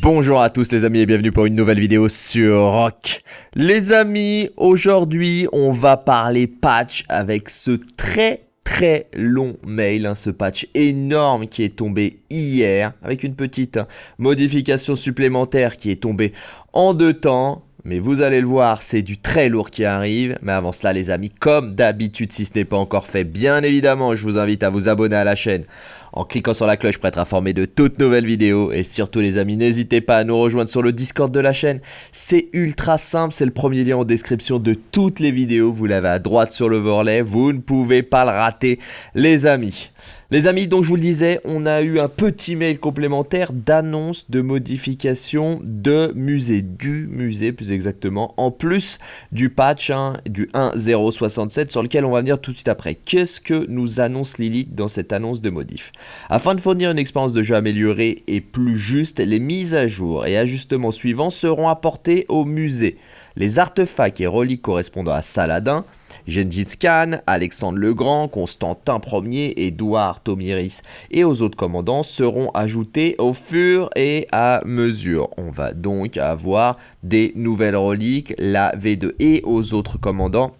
Bonjour à tous les amis et bienvenue pour une nouvelle vidéo sur Rock. Les amis, aujourd'hui on va parler patch avec ce très très long mail, hein, ce patch énorme qui est tombé hier avec une petite modification supplémentaire qui est tombée en deux temps. Mais vous allez le voir, c'est du très lourd qui arrive. Mais avant cela les amis, comme d'habitude, si ce n'est pas encore fait, bien évidemment, je vous invite à vous abonner à la chaîne en cliquant sur la cloche pour être informé de toutes nouvelles vidéos. Et surtout les amis, n'hésitez pas à nous rejoindre sur le Discord de la chaîne. C'est ultra simple, c'est le premier lien en description de toutes les vidéos. Vous l'avez à droite sur le l'overlay, vous ne pouvez pas le rater les amis. Les amis, donc je vous le disais, on a eu un petit mail complémentaire d'annonce de modification de musée, du musée plus exactement, en plus du patch hein, du 1.067 sur lequel on va venir tout de suite après. Qu'est-ce que nous annonce Lilith dans cette annonce de modif? Afin de fournir une expérience de jeu améliorée et plus juste, les mises à jour et ajustements suivants seront apportés au musée. Les artefacts et reliques correspondant à Saladin, Gengis Khan, Alexandre le Grand, Constantin Ier, Édouard Tomiris et aux autres commandants seront ajoutés au fur et à mesure. On va donc avoir des nouvelles reliques, la V2 et aux autres commandants.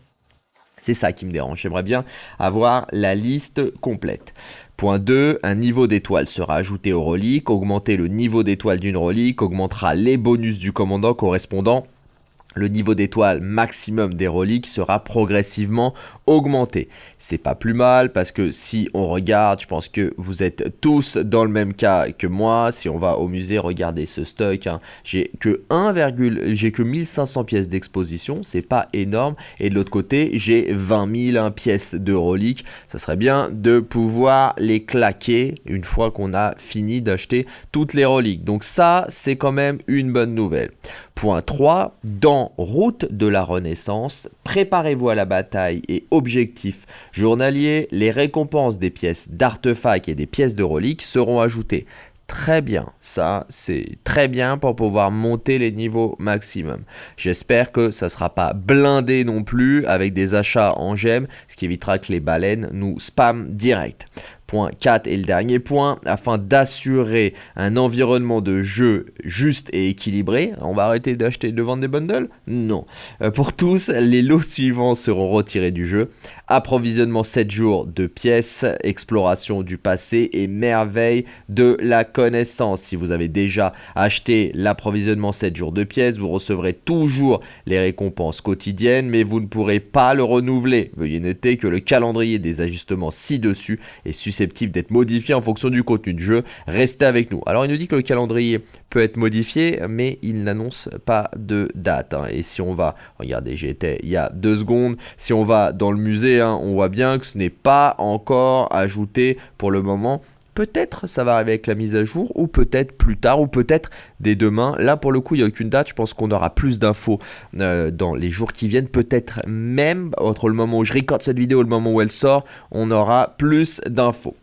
C'est ça qui me dérange, j'aimerais bien avoir la liste complète. Point 2, un niveau d'étoile sera ajouté aux reliques. Augmenter le niveau d'étoile d'une relique augmentera les bonus du commandant correspondant le niveau d'étoile maximum des reliques sera progressivement augmenté. C'est pas plus mal parce que si on regarde, je pense que vous êtes tous dans le même cas que moi. Si on va au musée, regardez ce stock. Hein. J'ai que 1, j'ai que 1500 pièces d'exposition, c'est pas énorme. Et de l'autre côté, j'ai 20 000 pièces de reliques. Ça serait bien de pouvoir les claquer une fois qu'on a fini d'acheter toutes les reliques. Donc ça, c'est quand même une bonne nouvelle. Point 3, dans Route de la Renaissance, préparez-vous à la bataille et objectif journalier, les récompenses des pièces d'artefacts et des pièces de reliques seront ajoutées. Très bien, ça c'est très bien pour pouvoir monter les niveaux maximum. J'espère que ça ne sera pas blindé non plus avec des achats en gemmes, ce qui évitera que les baleines nous spamment direct. Point 4 et le dernier point, afin d'assurer un environnement de jeu juste et équilibré, on va arrêter d'acheter de vendre des bundles? Non. Euh, pour tous, les lots suivants seront retirés du jeu. Approvisionnement 7 jours de pièces, exploration du passé et merveille de la connaissance. Si vous avez déjà acheté l'approvisionnement 7 jours de pièces, vous recevrez toujours les récompenses quotidiennes, mais vous ne pourrez pas le renouveler. Veuillez noter que le calendrier des ajustements ci-dessus est susceptible d'être modifié en fonction du contenu du jeu. Restez avec nous. Alors il nous dit que le calendrier peut être modifié, mais il n'annonce pas de date. Hein. Et si on va, regardez, j'étais il y a deux secondes, si on va dans le musée, hein, on voit bien que ce n'est pas encore ajouté pour le moment Peut-être ça va arriver avec la mise à jour, ou peut-être plus tard, ou peut-être dès demain. Là, pour le coup, il n'y a aucune date. Je pense qu'on aura plus d'infos euh, dans les jours qui viennent. Peut-être même, entre le moment où je recorde cette vidéo et le moment où elle sort, on aura plus d'infos.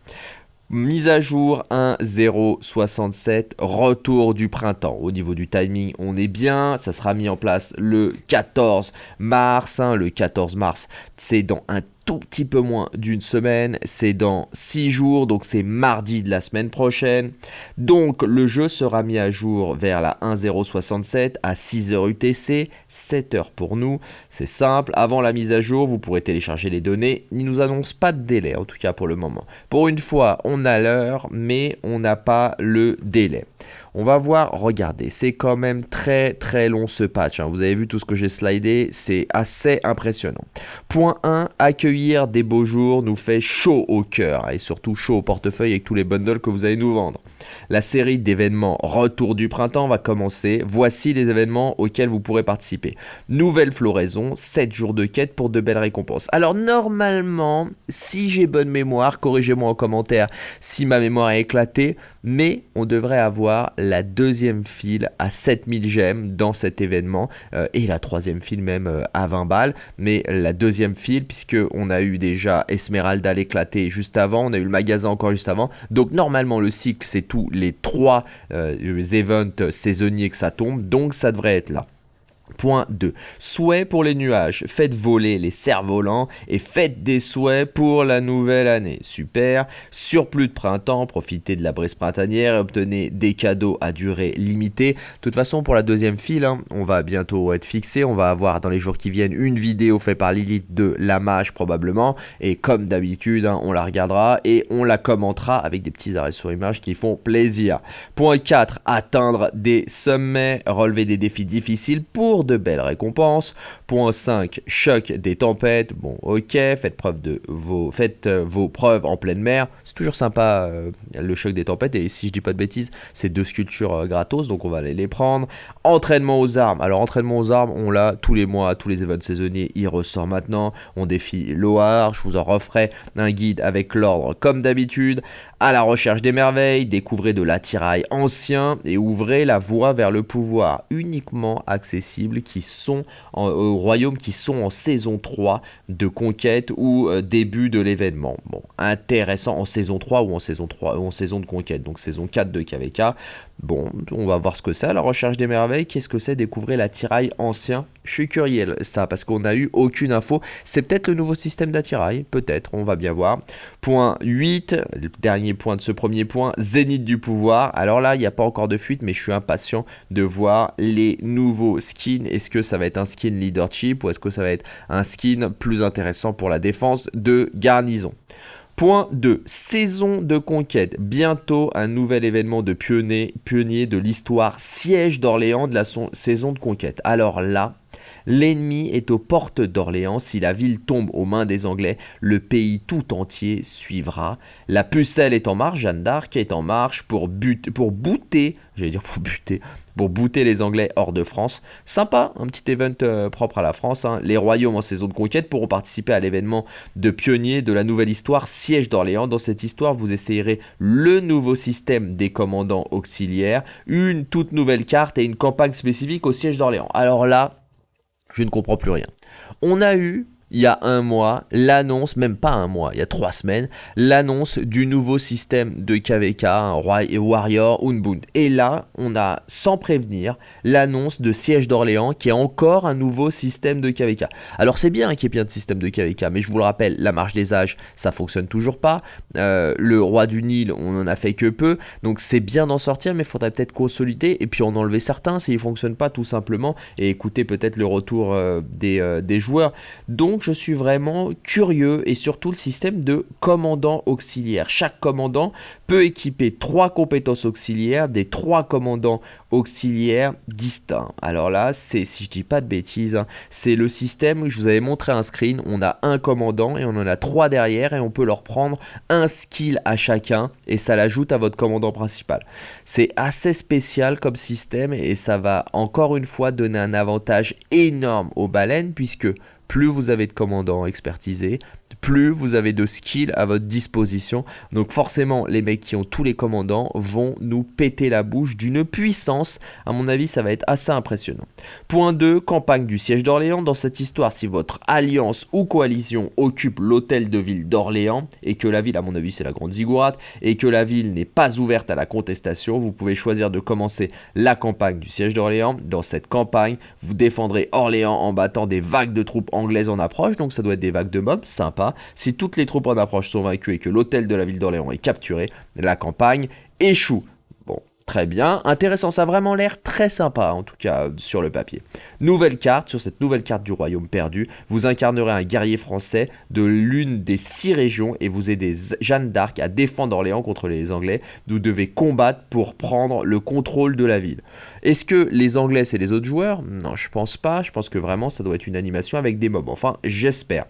Mise à jour 1.067, retour du printemps. Au niveau du timing, on est bien. Ça sera mis en place le 14 mars. Hein. le 14 mars, c'est dans un tout petit peu moins d'une semaine, c'est dans 6 jours, donc c'est mardi de la semaine prochaine. Donc le jeu sera mis à jour vers la 1.067 à 6h UTC, 7h pour nous, c'est simple. Avant la mise à jour, vous pourrez télécharger les données, il nous annonce pas de délai, en tout cas pour le moment. Pour une fois, on a l'heure, mais on n'a pas le délai. On va voir, regardez, c'est quand même très très long ce patch. Hein. Vous avez vu tout ce que j'ai slidé, c'est assez impressionnant. Point 1, accueillir des beaux jours nous fait chaud au cœur et surtout chaud au portefeuille avec tous les bundles que vous allez nous vendre. La série d'événements Retour du printemps va commencer. Voici les événements auxquels vous pourrez participer. Nouvelle floraison, 7 jours de quête pour de belles récompenses. Alors normalement, si j'ai bonne mémoire, corrigez-moi en commentaire si ma mémoire est éclatée, mais on devrait avoir la deuxième file à 7000 gemmes dans cet événement euh, et la troisième file même euh, à 20 balles. Mais la deuxième file, puisque on a eu déjà Esmeralda l'éclater juste avant, on a eu le magasin encore juste avant. Donc normalement le cycle c'est tous les trois euh, events saisonniers que ça tombe, donc ça devrait être là. Point 2. Souhaits pour les nuages. Faites voler les cerfs-volants et faites des souhaits pour la nouvelle année. Super. Surplus de printemps, profitez de la brise printanière et obtenez des cadeaux à durée limitée. De toute façon, pour la deuxième file, hein, on va bientôt être fixé. On va avoir dans les jours qui viennent une vidéo faite par Lilith de la mage probablement. Et comme d'habitude, hein, on la regardera et on la commentera avec des petits arrêts sur image qui font plaisir. Point 4. Atteindre des sommets, relever des défis difficiles pour de belles récompenses. Point 5, choc des tempêtes. Bon, ok, faites, preuve de vos, faites euh, vos preuves en pleine mer. C'est toujours sympa euh, le choc des tempêtes. Et si je dis pas de bêtises, c'est deux sculptures euh, gratos, donc on va aller les prendre. Entraînement aux armes. Alors, entraînement aux armes, on l'a tous les mois, tous les événements saisonniers, il ressort maintenant. On défie Loar. Je vous en referai un guide avec l'ordre comme d'habitude. À la recherche des merveilles, découvrez de l'attirail ancien et ouvrez la voie vers le pouvoir uniquement accessible qui sont en, au royaume qui sont en saison 3 de conquête ou euh, début de l'événement. Bon, intéressant en saison 3 ou en saison 3 ou en saison de conquête, donc saison 4 de KVK. Bon, on va voir ce que c'est, la recherche des merveilles. Qu'est-ce que c'est découvrir l'attirail ancien? Je suis curieux, ça, parce qu'on n'a eu aucune info. C'est peut-être le nouveau système d'attirail, peut-être, on va bien voir. Point 8, le dernier point de ce premier point, zénith du pouvoir. Alors là, il n'y a pas encore de fuite, mais je suis impatient de voir les nouveaux skins. Est-ce que ça va être un skin leadership ou est-ce que ça va être un skin plus intéressant pour la défense de garnison? Point 2. Saison de conquête. Bientôt un nouvel événement de pionnier, pionnier de l'histoire siège d'Orléans de la saison de conquête. Alors là, L'ennemi est aux portes d'Orléans. Si la ville tombe aux mains des Anglais, le pays tout entier suivra. La pucelle est en marche, Jeanne d'Arc est en marche pour, buter, pour bouter, j'allais dire pour buter, pour les Anglais hors de France. Sympa, un petit event euh, propre à la France. Hein. Les royaumes en saison de conquête pourront participer à l'événement de pionnier de la nouvelle histoire Siège d'Orléans. Dans cette histoire, vous essayerez le nouveau système des commandants auxiliaires, une toute nouvelle carte et une campagne spécifique au siège d'Orléans. Alors là, je ne comprends plus rien. On a eu il y a un mois, l'annonce, même pas un mois, il y a trois semaines, l'annonce du nouveau système de KVK, un Warrior Unbound. Et là, on a, sans prévenir, l'annonce de Siège d'Orléans qui est encore un nouveau système de KVK. Alors c'est bien qu'il y ait plein de systèmes de KVK, mais je vous le rappelle, la marche des âges, ça fonctionne toujours pas. Euh, le Roi du Nil, on en a fait que peu, donc c'est bien d'en sortir, mais il faudrait peut-être consolider et puis en enlever certains s'ils ne fonctionnent pas tout simplement, et écouter peut-être le retour euh, des, euh, des joueurs. Donc je suis vraiment curieux et surtout le système de commandant auxiliaire. Chaque commandant peut équiper trois compétences auxiliaires des trois commandants auxiliaires distincts. Alors là, c'est si je dis pas de bêtises, hein, c'est le système, je vous avais montré un screen, on a un commandant et on en a trois derrière et on peut leur prendre un skill à chacun et ça l'ajoute à votre commandant principal. C'est assez spécial comme système et ça va encore une fois donner un avantage énorme aux baleines puisque plus vous avez de commandants expertisés, plus vous avez de skills à votre disposition. Donc forcément, les mecs qui ont tous les commandants vont nous péter la bouche d'une puissance. À mon avis, ça va être assez impressionnant. Point 2, campagne du siège d'Orléans. Dans cette histoire, si votre alliance ou coalition occupe l'hôtel de ville d'Orléans et que la ville, à mon avis, c'est la grande ziggourate, et que la ville n'est pas ouverte à la contestation, vous pouvez choisir de commencer la campagne du siège d'Orléans. Dans cette campagne, vous défendrez Orléans en battant des vagues de troupes anglaises en approche, donc ça doit être des vagues de mobs, sympa si toutes les troupes en approche sont vaincues et que l'hôtel de la ville d'Orléans est capturé, la campagne échoue. Bon, très bien, intéressant, ça a vraiment l'air très sympa en tout cas sur le papier. Nouvelle carte, sur cette nouvelle carte du royaume perdu, vous incarnerez un guerrier français de l'une des six régions et vous aidez Jeanne d'Arc à défendre Orléans contre les Anglais. Vous devez combattre pour prendre le contrôle de la ville. Est-ce que les Anglais c'est les autres joueurs? Non, je pense pas, je pense que vraiment ça doit être une animation avec des mobs, enfin j'espère.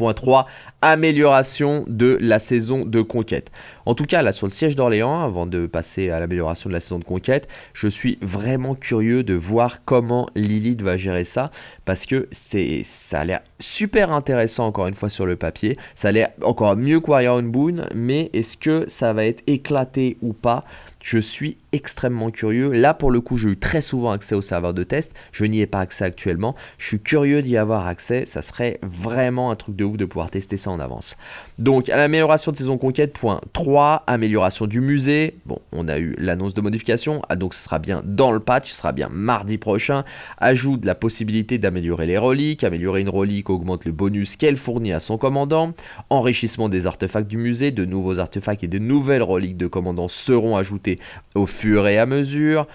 Point 3, amélioration de la saison de conquête. En tout cas, là, sur le siège d'Orléans, avant de passer à l'amélioration de la saison de conquête, je suis vraiment curieux de voir comment Lilith va gérer ça, parce que ça a l'air super intéressant encore une fois sur le papier. Ça a l'air encore mieux que Warrior Boon, mais est-ce que ça va être éclaté ou pas? Je suis extrêmement curieux. Là, pour le coup, j'ai eu très souvent accès au serveur de test. Je n'y ai pas accès actuellement. Je suis curieux d'y avoir accès. Ça serait vraiment un truc de ouf de pouvoir tester ça en avance. Donc, à l'amélioration de saison conquête, point 3, amélioration du musée. Bon, on a eu l'annonce de modification. Ah, donc, ce sera bien dans le patch. Ce sera bien mardi prochain. Ajoute la possibilité d'améliorer les reliques. Améliorer une relique augmente le bonus qu'elle fournit à son commandant. Enrichissement des artefacts du musée. De nouveaux artefacts et de nouvelles reliques de commandant seront ajoutés au fur et à mesure.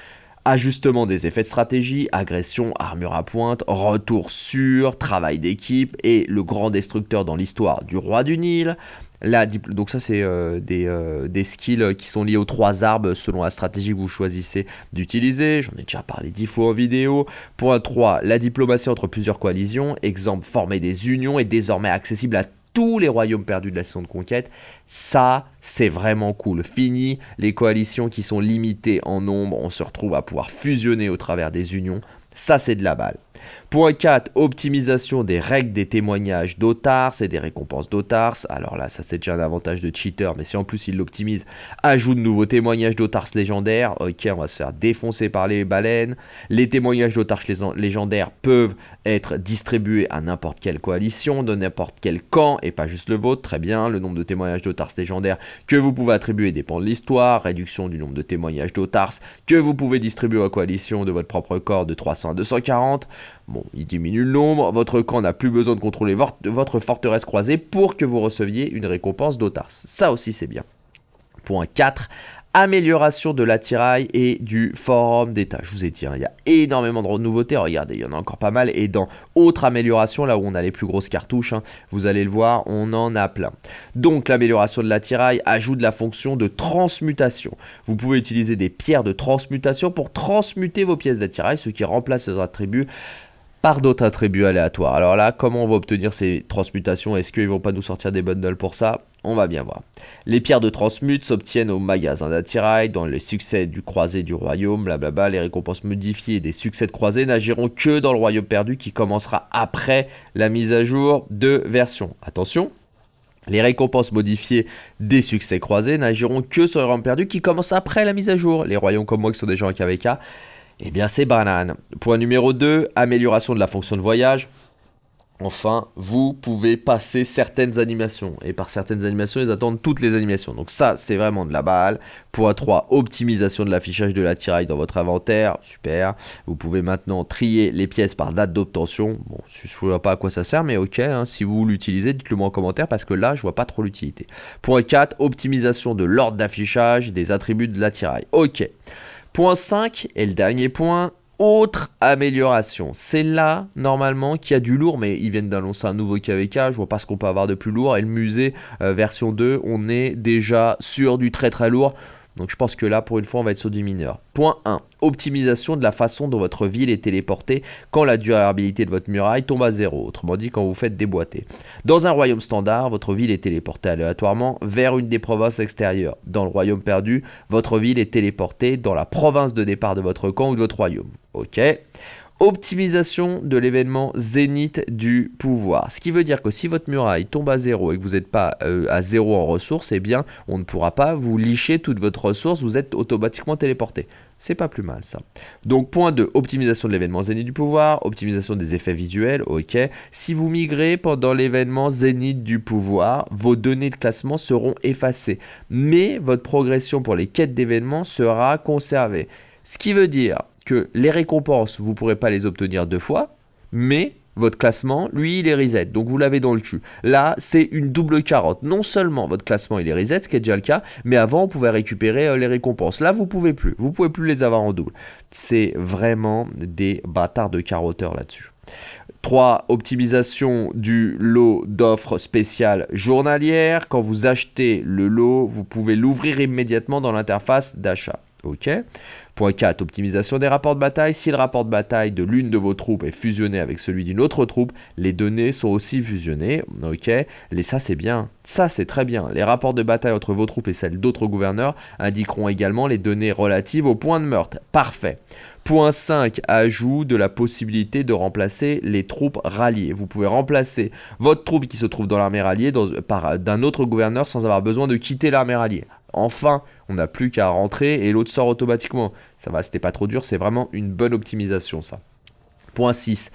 Ajustement des effets de stratégie, agression, armure à pointe, retour sûr, travail d'équipe et le grand destructeur dans l'histoire du roi du Nil. Donc ça c'est euh, des, euh, des, skills qui sont liés aux trois arbres selon la stratégie que vous choisissez d'utiliser. J'en ai déjà parlé dix fois en vidéo. Point 3, la diplomatie entre plusieurs coalitions. Exemple, former des unions est désormais accessible à tous les royaumes perdus de la saison de conquête. Ça, c'est vraiment cool. Fini les coalitions qui sont limitées en nombre, on se retrouve à pouvoir fusionner au travers des unions. Ça, c'est de la balle. Point 4, optimisation des règles des témoignages d'Otars et des récompenses d'Otars. Alors là, ça c'est déjà un avantage de cheater, mais si en plus il l'optimise, ajoute de nouveaux témoignages d'Otars légendaires. Ok, on va se faire défoncer par les baleines. Les témoignages d'Otars légendaires peuvent être distribués à n'importe quelle coalition, de n'importe quel camp, et pas juste le vôtre. Très bien, le nombre de témoignages d'Otars légendaires que vous pouvez attribuer dépend de l'histoire. Réduction du nombre de témoignages d'Otars que vous pouvez distribuer aux coalitions de votre propre corps de 300 à 240. Bon, il diminue le nombre, votre camp n'a plus besoin de contrôler votre forteresse croisée pour que vous receviez une récompense d'Otars. Ça aussi c'est bien. Point 4, amélioration de l'attirail et du forum d'état. Je vous ai dit, hein, il y a énormément de nouveautés, regardez, il y en a encore pas mal. Et dans autre amélioration, là où on a les plus grosses cartouches, hein, vous allez le voir, on en a plein. Donc l'amélioration de l'attirail ajoute la fonction de transmutation. Vous pouvez utiliser des pierres de transmutation pour transmuter vos pièces d'attirail, ce qui remplace les attributs par d'autres attributs aléatoires. Alors là, comment on va obtenir ces transmutations? Est-ce qu'ils vont pas nous sortir des bundles pour ça? On va bien voir. Les pierres de transmute s'obtiennent au magasin d'attirail, dans les succès du croisé du royaume, blablabla. Les récompenses modifiées des succès de croisé n'agiront que dans le royaume perdu qui commencera après la mise à jour de version. Attention, les récompenses modifiées des succès croisés n'agiront que sur le royaume perdu qui commence après la mise à jour. Les royaumes comme moi qui sont déjà en KVK eh bien, c'est banane. Point numéro 2, amélioration de la fonction de voyage. Enfin, vous pouvez passer certaines animations. Et par certaines animations, ils attendent toutes les animations. Donc ça, c'est vraiment de la balle. Point 3, optimisation de l'affichage de la tiraille dans votre inventaire. Super. Vous pouvez maintenant trier les pièces par date d'obtention. Bon, je ne vois pas à quoi ça sert, mais ok. Hein. si vous l'utilisez, dites-le moi en commentaire parce que là, je vois pas trop l'utilité. Point 4, optimisation de l'ordre d'affichage des attributs de la tiraille. Ok. Point 5, et le dernier point, autre amélioration. C'est là, normalement, qu'il y a du lourd, mais ils viennent d'annoncer un nouveau KVK, je vois pas ce qu'on peut avoir de plus lourd. Et le musée euh, version 2, on est déjà sur du très très lourd. Donc je pense que là, pour une fois, on va être sur du mineur. Point 1. Optimisation de la façon dont votre ville est téléportée quand la durabilité de votre muraille tombe à zéro. Autrement dit, quand vous faites déboîter. Dans un royaume standard, votre ville est téléportée aléatoirement vers une des provinces extérieures. Dans le royaume perdu, votre ville est téléportée dans la province de départ de votre camp ou de votre royaume. Ok optimisation de l'événement zénith du pouvoir. Ce qui veut dire que si votre muraille tombe à zéro et que vous n'êtes pas euh, à zéro en ressources, eh bien on ne pourra pas vous licher toute votre ressource, vous êtes automatiquement téléporté. C'est pas plus mal ça. Donc point 2, optimisation de l'événement zénith du pouvoir, optimisation des effets visuels, ok. Si vous migrez pendant l'événement zénith du pouvoir, vos données de classement seront effacées. Mais votre progression pour les quêtes d'événements sera conservée. Ce qui veut dire que les récompenses, vous ne pourrez pas les obtenir deux fois, mais votre classement, lui, il est reset. Donc vous l'avez dans le cul. Là, c'est une double carotte. Non seulement votre classement, il est reset, ce qui est déjà le cas, mais avant, on pouvait récupérer euh, les récompenses. Là, vous pouvez plus. Vous pouvez plus les avoir en double. C'est vraiment des bâtards de carotteurs là-dessus. 3. Optimisation du lot d'offres spéciales journalières. Quand vous achetez le lot, vous pouvez l'ouvrir immédiatement dans l'interface d'achat. Ok. Point 4, optimisation des rapports de bataille. Si le rapport de bataille de l'une de vos troupes est fusionné avec celui d'une autre troupe, les données sont aussi fusionnées. Ok. Et ça, c'est bien. Ça, c'est très bien. Les rapports de bataille entre vos troupes et celles d'autres gouverneurs indiqueront également les données relatives au point de meurtre. Parfait. Point 5, ajout de la possibilité de remplacer les troupes ralliées. Vous pouvez remplacer votre troupe qui se trouve dans l'armée ralliée par d'un autre gouverneur sans avoir besoin de quitter l'armée ralliée. Enfin, on n'a plus qu'à rentrer et l'autre sort automatiquement. Ça va, c'était pas trop dur, c'est vraiment une bonne optimisation ça. Point 6.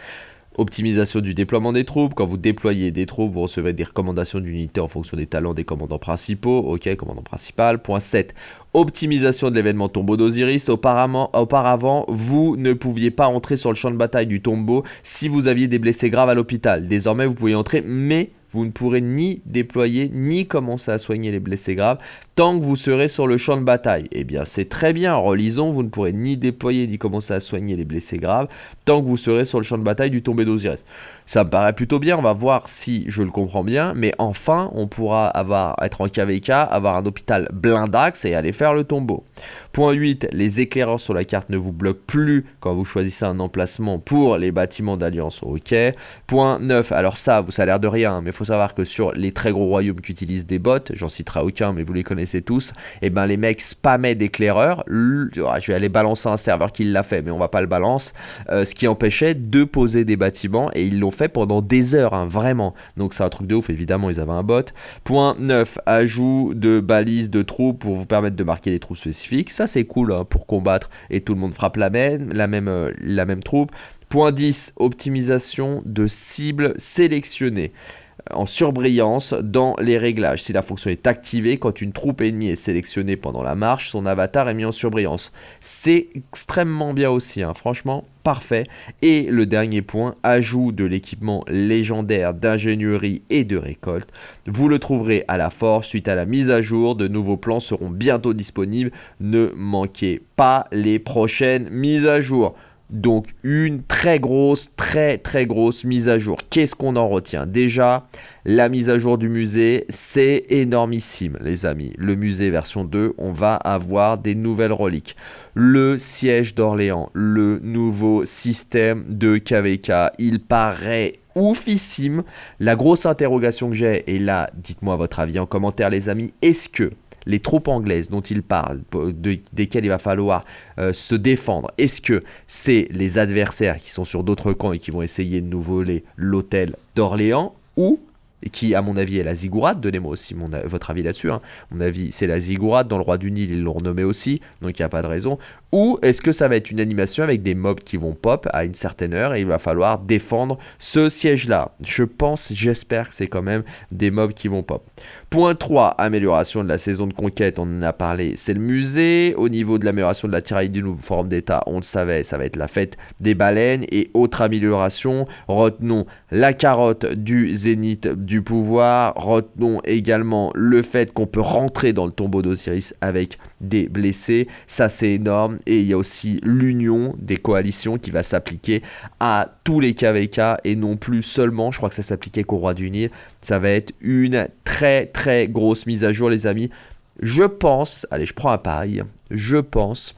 Optimisation du déploiement des troupes. Quand vous déployez des troupes, vous recevez des recommandations d'unités en fonction des talents des commandants principaux. Ok, commandant principal. Point 7. Optimisation de l'événement tombeau d'Osiris. Auparavant, auparavant, vous ne pouviez pas entrer sur le champ de bataille du tombeau si vous aviez des blessés graves à l'hôpital. Désormais, vous pouvez entrer, mais vous ne pourrez ni déployer ni commencer à soigner les blessés graves tant que vous serez sur le champ de bataille. Eh bien, c'est très bien. Relisons, vous ne pourrez ni déployer ni commencer à soigner les blessés graves tant que vous serez sur le champ de bataille du tombé d'Osiris. Ça me paraît plutôt bien. On va voir si je le comprends bien. Mais enfin, on pourra avoir, être en KVK, avoir un hôpital blindax et aller faire le tombeau. Point 8. Les éclaireurs sur la carte ne vous bloquent plus quand vous choisissez un emplacement pour les bâtiments d'alliance. Ok. Point 9. Alors ça, vous ça a l'air de rien, mais faut savoir que sur les très gros royaumes qui utilisent des bots, j'en citerai aucun, mais vous les connaissez tous, et eh ben les mecs spammaient d'éclaireurs. Je vais aller balancer un serveur qui l'a fait, mais on va pas le balance. Euh, ce qui empêchait de poser des bâtiments, et ils l'ont fait pendant des heures, hein, vraiment. Donc c'est un truc de ouf, évidemment, ils avaient un bot. Point 9. Ajout de balises de troupes pour vous permettre de marquer des troupes spécifiques. Ça c'est cool hein, pour combattre, et tout le monde frappe la même, la même, euh, la même troupe. Point 10, optimisation de cibles sélectionnées en surbrillance dans les réglages. Si la fonction est activée, quand une troupe ennemie est sélectionnée pendant la marche, son avatar est mis en surbrillance. C'est extrêmement bien aussi, hein. franchement, parfait. Et le dernier point, ajout de l'équipement légendaire d'ingénierie et de récolte. Vous le trouverez à la force suite à la mise à jour. De nouveaux plans seront bientôt disponibles. Ne manquez pas les prochaines mises à jour. Donc une très grosse, très très grosse mise à jour. Qu'est-ce qu'on en retient? Déjà, la mise à jour du musée, c'est énormissime les amis. Le musée version 2, on va avoir des nouvelles reliques. Le siège d'Orléans, le nouveau système de KVK, il paraît oufissime. La grosse interrogation que j'ai, et là, dites-moi votre avis en commentaire les amis, est-ce que les troupes anglaises dont il parle, desquelles il va falloir euh, se défendre, est-ce que c'est les adversaires qui sont sur d'autres camps et qui vont essayer de nous voler l'hôtel d'Orléans ou qui à mon avis est la ziggourate, donnez-moi aussi votre avis là-dessus, hein. mon avis c'est la ziggourate, dans le roi du Nil ils l'ont renommé aussi, donc il n'y a pas de raison, ou est-ce que ça va être une animation avec des mobs qui vont pop à une certaine heure et il va falloir défendre ce siège-là? Je pense, j'espère que c'est quand même des mobs qui vont pop. Point 3, amélioration de la saison de conquête, on en a parlé, c'est le musée. Au niveau de l'amélioration de la tiraille du nouveau forme d'état, on le savait, ça va être la fête des baleines. Et autre amélioration, retenons la carotte du zénith du pouvoir, retenons également le fait qu'on peut rentrer dans le tombeau d'Osiris avec des blessés, ça c'est énorme et il y a aussi l'union des coalitions qui va s'appliquer à tous les KVK et non plus seulement, je crois que ça s'appliquait qu'au roi du Nil. Ça va être une très très grosse mise à jour les amis. Je pense, allez je prends un pari, je pense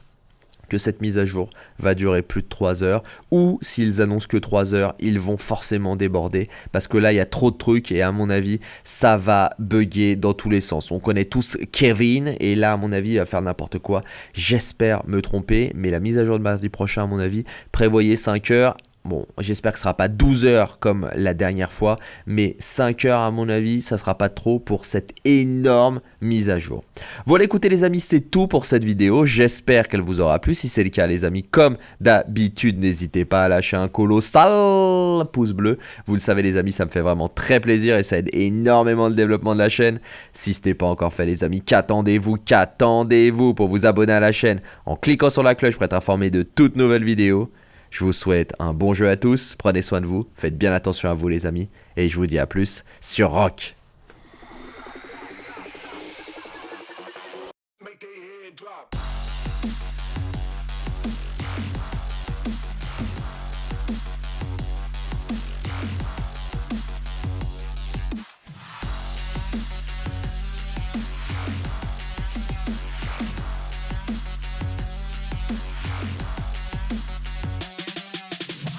que cette mise à jour va durer plus de 3 heures ou s'ils annoncent que 3 heures ils vont forcément déborder parce que là il y a trop de trucs et à mon avis ça va bugger dans tous les sens on connaît tous Kevin et là à mon avis il va faire n'importe quoi j'espère me tromper mais la mise à jour de mardi prochain à mon avis prévoyez 5 heures Bon, j'espère que ce sera pas 12 heures comme la dernière fois, mais 5 heures à mon avis, ça sera pas trop pour cette énorme mise à jour. Voilà, écoutez les amis, c'est tout pour cette vidéo. J'espère qu'elle vous aura plu. Si c'est le cas, les amis, comme d'habitude, n'hésitez pas à lâcher un colossal pouce bleu. Vous le savez, les amis, ça me fait vraiment très plaisir et ça aide énormément le développement de la chaîne. Si ce n'est pas encore fait, les amis, qu'attendez-vous Qu'attendez-vous pour vous abonner à la chaîne? En cliquant sur la cloche pour être informé de toutes nouvelles vidéos je vous souhaite un bon jeu à tous, prenez soin de vous, faites bien attention à vous les amis, et je vous dis à plus sur Rock.